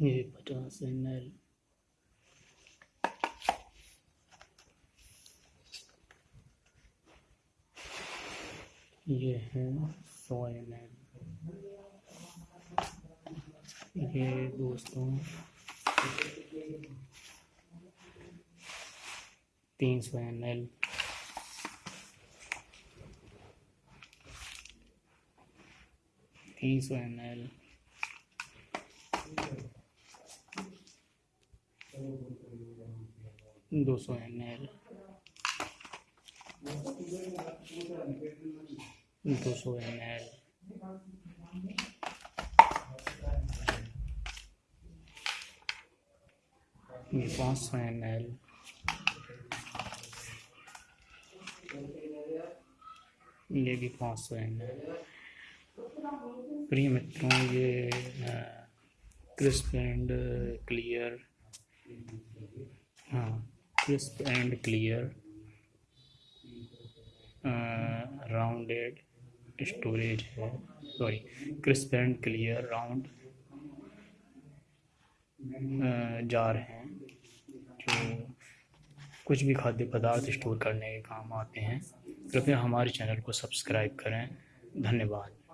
ये पचास M L ये है सौ एम एल ये दोस्तों, तीन सौ एम एल तीन सौ एम एल दो सौ एम एल। दो सौ एम एल। पाँच सौ एम एल। ये भी पाँच सौ एम एल। प्रिय मित्रों, ये crisp and clear. Crisp and clear rounded storage है sorry crisp and clear round jar हैं, जो कुछ भी खाद्य पदार्थ स्टोर करने के काम आते हैं। कृपया हमारे चैनल को सब्सक्राइब करें। धन्यवाद।